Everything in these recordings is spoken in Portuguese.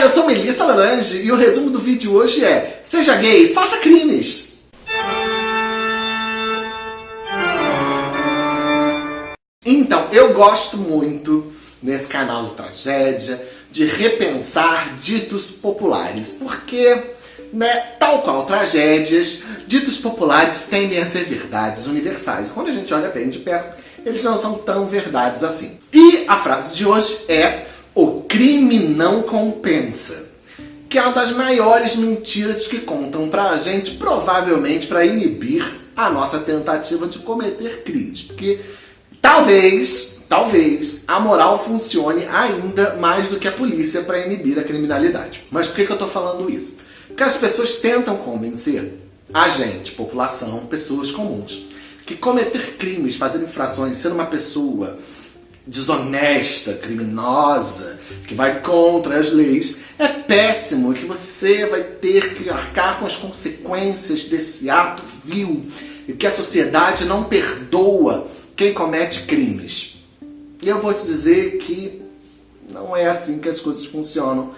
Eu sou Melissa Larange e o resumo do vídeo hoje é Seja gay, faça crimes! Então, eu gosto muito, nesse canal do Tragédia, de repensar ditos populares, porque, né, tal qual tragédias, ditos populares tendem a ser verdades universais. Quando a gente olha bem de perto, eles não são tão verdades assim. E a frase de hoje é crime não compensa. Que é uma das maiores mentiras que contam pra gente, provavelmente para inibir a nossa tentativa de cometer crimes. Porque talvez, talvez, a moral funcione ainda mais do que a polícia para inibir a criminalidade. Mas por que, que eu tô falando isso? Porque as pessoas tentam convencer a gente, população, pessoas comuns, que cometer crimes, fazer infrações, ser uma pessoa desonesta, criminosa, que vai contra as leis, é péssimo, que você vai ter que arcar com as consequências desse ato vil e que a sociedade não perdoa quem comete crimes. E eu vou te dizer que não é assim que as coisas funcionam.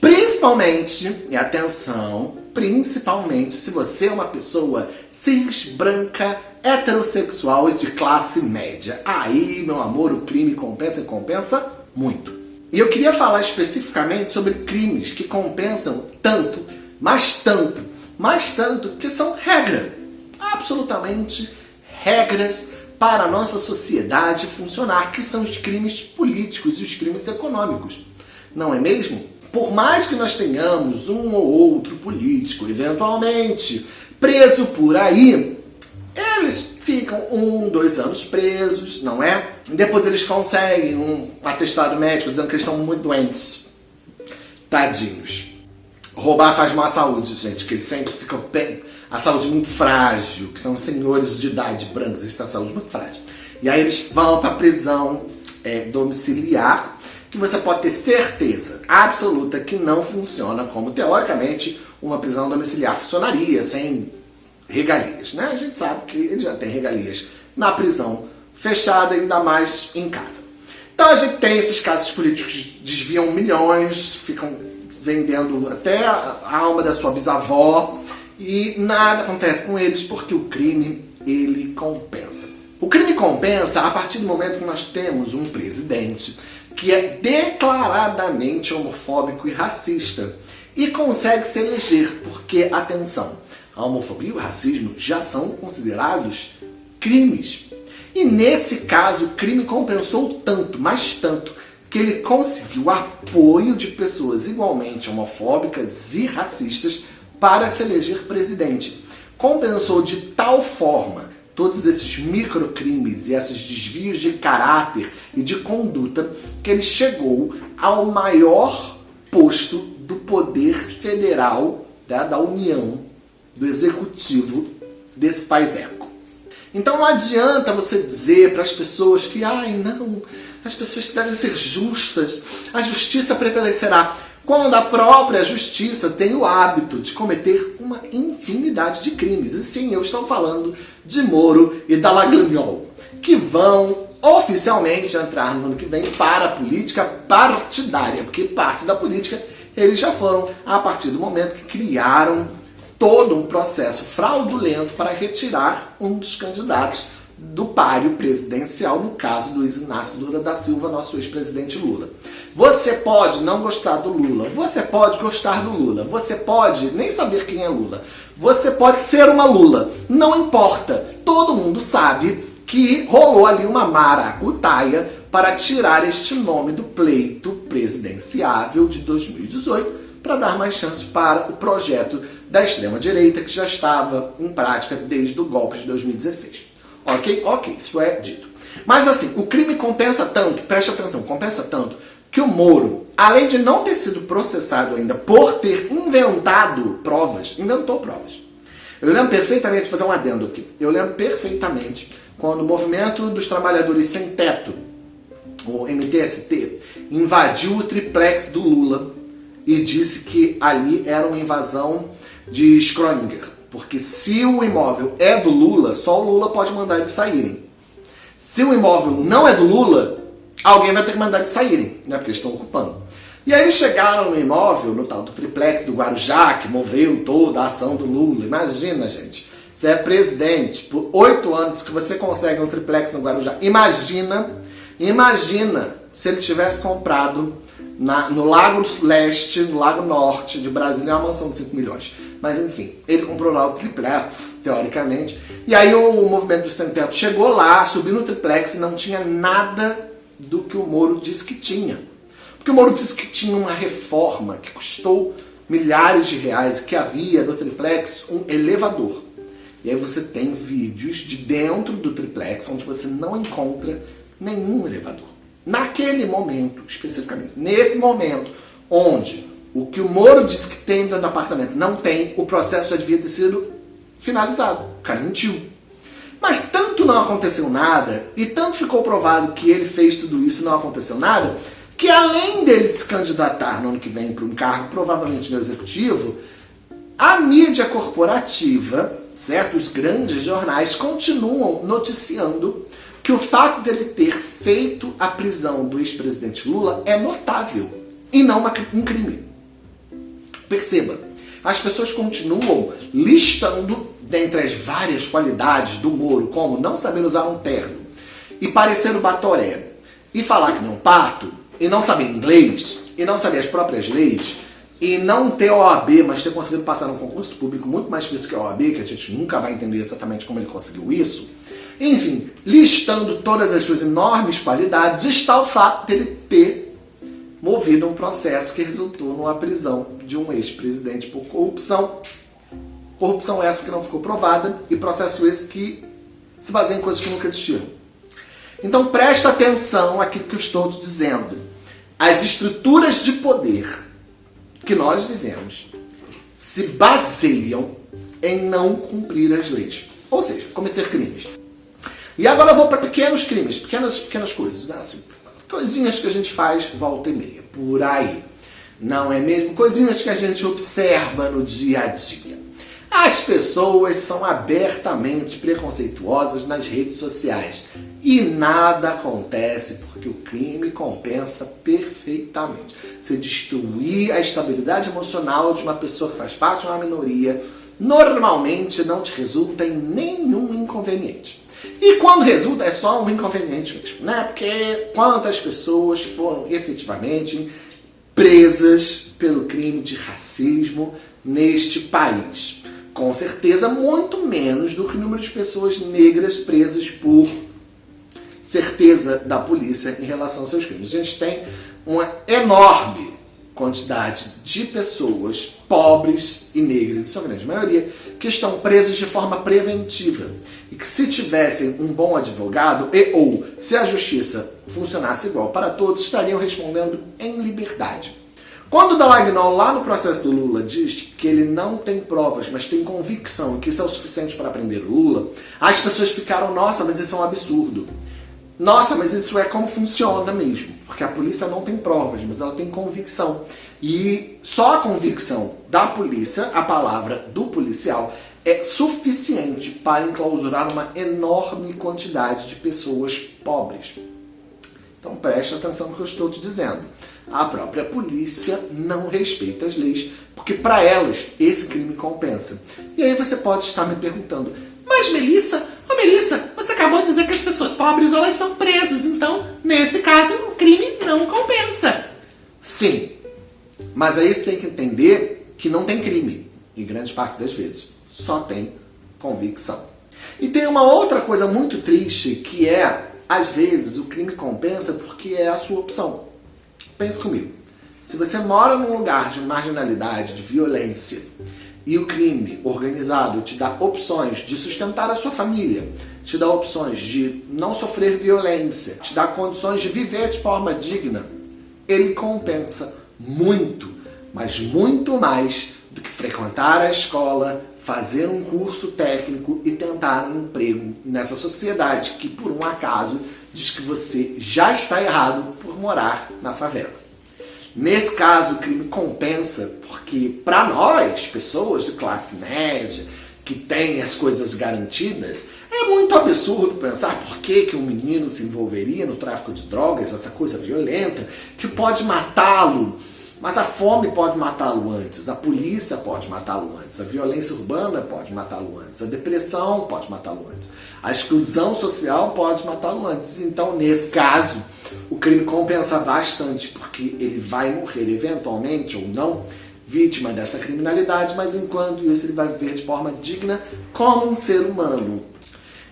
Principalmente, e atenção, principalmente se você é uma pessoa cis, branca, heterossexual e de classe média. Aí, meu amor, o crime compensa e compensa muito. E eu queria falar especificamente sobre crimes que compensam tanto, mas tanto, mas tanto, que são regra. Absolutamente regras para a nossa sociedade funcionar, que são os crimes políticos e os crimes econômicos. Não é mesmo? Por mais que nós tenhamos um ou outro político, eventualmente, preso por aí, eles ficam um, dois anos presos, não é? Depois eles conseguem um atestado médico dizendo que eles são muito doentes. Tadinhos. Roubar faz mal à saúde, gente, que eles sempre ficam bem... A saúde muito frágil, que são senhores de idade brancos, eles têm a saúde muito frágil. E aí eles vão para prisão é, domiciliar, que você pode ter certeza absoluta que não funciona como, teoricamente, uma prisão domiciliar funcionaria, sem regalias, né? A gente sabe que ele já tem regalias na prisão fechada, ainda mais em casa. Então a gente tem esses casos políticos que desviam milhões, ficam vendendo até a alma da sua bisavó e nada acontece com eles porque o crime, ele compensa. O crime compensa a partir do momento que nós temos um presidente que é declaradamente homofóbico e racista e consegue se eleger, porque, atenção, a homofobia e o racismo já são considerados crimes. E nesse caso, o crime compensou tanto, mas tanto, que ele conseguiu apoio de pessoas igualmente homofóbicas e racistas para se eleger presidente. Compensou de tal forma todos esses microcrimes e esses desvios de caráter e de conduta que ele chegou ao maior posto do poder federal da, da União do executivo desse país eco. Então não adianta você dizer para as pessoas que, ai não, as pessoas devem ser justas, a justiça prevalecerá, quando a própria justiça tem o hábito de cometer uma infinidade de crimes. E sim, eu estou falando de Moro e da Lagranhol, que vão oficialmente entrar no ano que vem para a política partidária, porque parte da política eles já foram a partir do momento que criaram todo um processo fraudulento para retirar um dos candidatos do páreo presidencial, no caso do Luiz Inácio Lula da Silva, nosso ex-presidente Lula. Você pode não gostar do Lula, você pode gostar do Lula, você pode nem saber quem é Lula, você pode ser uma Lula, não importa, todo mundo sabe que rolou ali uma maracutaia para tirar este nome do pleito presidenciável de 2018 para dar mais chance para o projeto da extrema-direita que já estava em prática desde o golpe de 2016. Ok? Ok, isso é dito. Mas assim, o crime compensa tanto, preste atenção, compensa tanto, que o Moro, além de não ter sido processado ainda por ter inventado provas, inventou provas. Eu lembro perfeitamente, vou fazer um adendo aqui, eu lembro perfeitamente quando o Movimento dos Trabalhadores Sem Teto, o MTST, invadiu o triplex do Lula e disse que ali era uma invasão de Schrödinger. Porque se o imóvel é do Lula, só o Lula pode mandar eles saírem. Se o imóvel não é do Lula, alguém vai ter que mandar eles saírem, né? porque eles estão ocupando. E aí chegaram no imóvel, no tal do triplex do Guarujá, que moveu toda a ação do Lula. Imagina, gente, você é presidente por oito anos que você consegue um triplex no Guarujá. Imagina, imagina se ele tivesse comprado na, no Lago Leste, no Lago Norte de Brasília, uma mansão de 5 milhões. Mas enfim, ele comprou lá o triplex, teoricamente. E aí o, o movimento do sem teto chegou lá, subiu no triplex e não tinha nada do que o Moro disse que tinha. Porque o Moro disse que tinha uma reforma que custou milhares de reais, que havia no triplex um elevador. E aí você tem vídeos de dentro do triplex onde você não encontra nenhum elevador. Naquele momento, especificamente, nesse momento, onde o que o Moro disse que tem dentro do apartamento não tem, o processo já devia ter sido finalizado. O cara mentiu. Mas tanto não aconteceu nada, e tanto ficou provado que ele fez tudo isso e não aconteceu nada, que além dele se candidatar no ano que vem para um cargo provavelmente no executivo, a mídia corporativa, certo? Os grandes jornais continuam noticiando que o fato dele ter feito a prisão do ex-presidente Lula é notável e não uma, um crime. Perceba, as pessoas continuam listando dentre as várias qualidades do Moro, como não saber usar um terno e parecer o Batoré, e falar que não parto, e não saber inglês, e não saber as próprias leis, e não ter OAB, mas ter conseguido passar num concurso público muito mais difícil que a OAB, que a gente nunca vai entender exatamente como ele conseguiu isso, enfim, listando todas as suas enormes qualidades, está o fato dele ter movido um processo que resultou numa prisão de um ex-presidente por corrupção. Corrupção essa que não ficou provada e processo esse que se baseia em coisas que nunca existiram. Então presta atenção àquilo que eu estou te dizendo. As estruturas de poder que nós vivemos se baseiam em não cumprir as leis. Ou seja, cometer crimes. E agora eu vou para pequenos crimes, pequenas, pequenas coisas, né? assim, coisinhas que a gente faz volta e meia, por aí. Não é mesmo? Coisinhas que a gente observa no dia a dia. As pessoas são abertamente preconceituosas nas redes sociais e nada acontece porque o crime compensa perfeitamente. Se destruir a estabilidade emocional de uma pessoa que faz parte de uma minoria, normalmente não te resulta em nenhum inconveniente. E quando resulta é só um inconveniente mesmo, né? Porque quantas pessoas foram efetivamente presas pelo crime de racismo neste país? Com certeza muito menos do que o número de pessoas negras presas por certeza da polícia em relação aos seus crimes. A gente tem uma enorme quantidade de pessoas pobres e negras, em sua grande maioria, que estão presas de forma preventiva. Que se tivessem um bom advogado e ou se a justiça funcionasse igual para todos, estariam respondendo em liberdade. Quando o Dallagnol, lá no processo do Lula, diz que ele não tem provas, mas tem convicção que isso é o suficiente para prender o Lula, as pessoas ficaram, nossa, mas isso é um absurdo. Nossa, mas isso é como funciona mesmo, porque a polícia não tem provas, mas ela tem convicção. E só a convicção da polícia, a palavra do policial, é suficiente para enclausurar uma enorme quantidade de pessoas pobres. Então preste atenção no que eu estou te dizendo. A própria polícia não respeita as leis, porque para elas esse crime compensa. E aí você pode estar me perguntando, mas Melissa, Ô Melissa, você acabou de dizer que as pessoas pobres elas são presas, então, nesse caso, o crime não compensa. Sim, mas aí você tem que entender que não tem crime, em grande parte das vezes. Só tem convicção. E tem uma outra coisa muito triste, que é, às vezes, o crime compensa porque é a sua opção. Pense comigo. Se você mora num lugar de marginalidade, de violência, e o crime organizado te dá opções de sustentar a sua família, te dá opções de não sofrer violência, te dá condições de viver de forma digna, ele compensa muito, mas muito mais do que frequentar a escola, fazer um curso técnico e tentar um emprego nessa sociedade que, por um acaso, diz que você já está errado por morar na favela. Nesse caso, o crime compensa, porque para nós, pessoas de classe média, que têm as coisas garantidas, é muito absurdo pensar por que, que um menino se envolveria no tráfico de drogas, essa coisa violenta, que pode matá-lo Mas a fome pode matá-lo antes, a polícia pode matá-lo antes, a violência urbana pode matá-lo antes, a depressão pode matá-lo antes, a exclusão social pode matá-lo antes. Então, nesse caso, o crime compensa bastante, porque ele vai morrer eventualmente ou não vítima dessa criminalidade, mas enquanto isso ele vai viver de forma digna como um ser humano.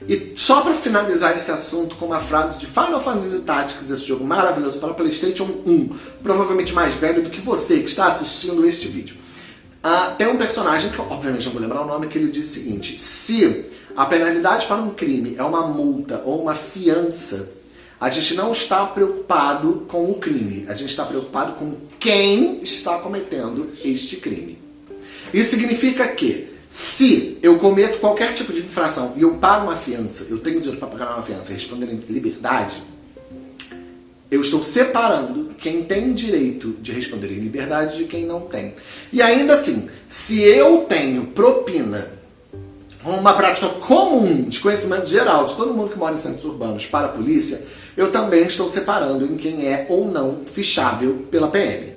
E só para finalizar esse assunto com uma frase de Final Fantasy Tactics, esse jogo maravilhoso para Playstation 1, provavelmente mais velho do que você que está assistindo este vídeo. Uh, tem um personagem, que obviamente não vou lembrar o nome, que ele diz o seguinte, se a penalidade para um crime é uma multa ou uma fiança, a gente não está preocupado com o crime, a gente está preocupado com quem está cometendo este crime. Isso significa que se eu cometo qualquer tipo de infração e eu pago uma fiança, eu tenho dinheiro para pagar uma fiança e responder em liberdade, eu estou separando quem tem direito de responder em liberdade de quem não tem. E ainda assim, se eu tenho propina, uma prática comum de conhecimento geral de todo mundo que mora em centros urbanos para a polícia, eu também estou separando em quem é ou não fichável pela PM.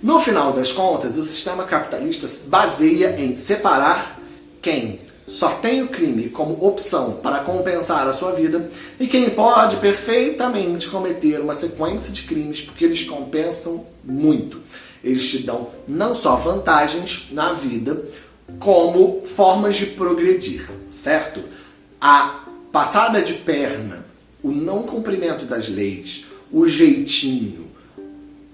No final das contas, o sistema capitalista se baseia em separar quem só tem o crime como opção para compensar a sua vida e quem pode perfeitamente cometer uma sequência de crimes porque eles compensam muito. Eles te dão não só vantagens na vida, como formas de progredir, certo? A passada de perna, o não cumprimento das leis, o jeitinho,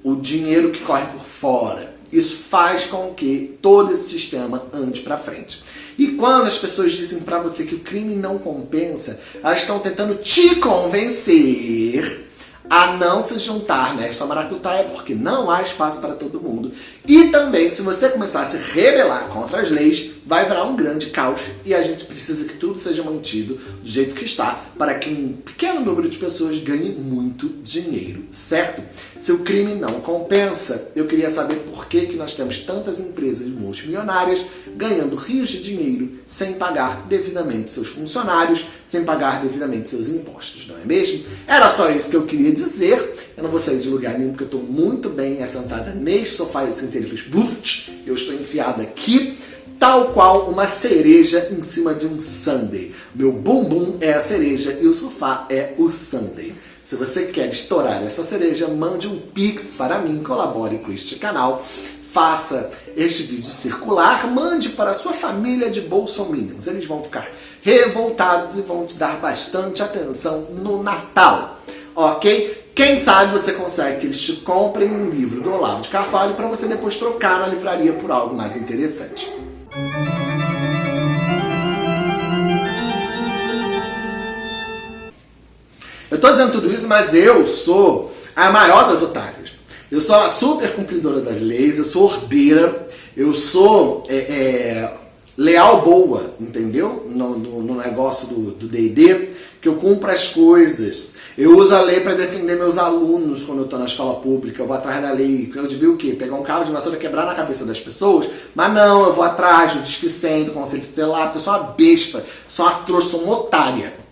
o dinheiro que corre por fora. Isso faz com que todo esse sistema ande para frente. E quando as pessoas dizem para você que o crime não compensa, elas estão tentando te convencer a não se juntar nesta maracutaia, porque não há espaço para todo mundo. E também, se você começar a se rebelar contra as leis, vai virar um grande caos e a gente precisa que tudo seja mantido do jeito que está para que um pequeno número de pessoas ganhe muito dinheiro, certo? Se o crime não compensa, eu queria saber por que, que nós temos tantas empresas multimilionárias ganhando rios de dinheiro sem pagar devidamente seus funcionários, sem pagar devidamente seus impostos, não é mesmo? Era só isso que eu queria dizer. Eu não vou sair de lugar nenhum porque eu estou muito bem assentada neste sofá e ele fez eu estou enfiada aqui tal qual uma cereja em cima de um sundae. Meu bumbum é a cereja e o sofá é o sundae. Se você quer estourar essa cereja, mande um pix para mim, colabore com este canal, faça este vídeo circular, mande para a sua família de bolsominions. Eles vão ficar revoltados e vão te dar bastante atenção no Natal, ok? Quem sabe você consegue que eles te comprem um livro do Olavo de Carvalho para você depois trocar na livraria por algo mais interessante. Eu tô dizendo tudo isso, mas eu sou a maior das otárias. Eu sou a super cumpridora das leis, eu sou ordeira, eu sou é, é, leal boa, entendeu? No, no, no negócio do D&D, que eu cumpro as coisas. Eu uso a lei para defender meus alunos quando eu estou na escola pública, eu vou atrás da lei. Eu devia o quê? Pegar um cabo de vassoura e quebrar na cabeça das pessoas? Mas não, eu vou atrás do disque 100, do conselho tutelar, porque eu sou uma besta, sou uma trouxa, sou uma otária.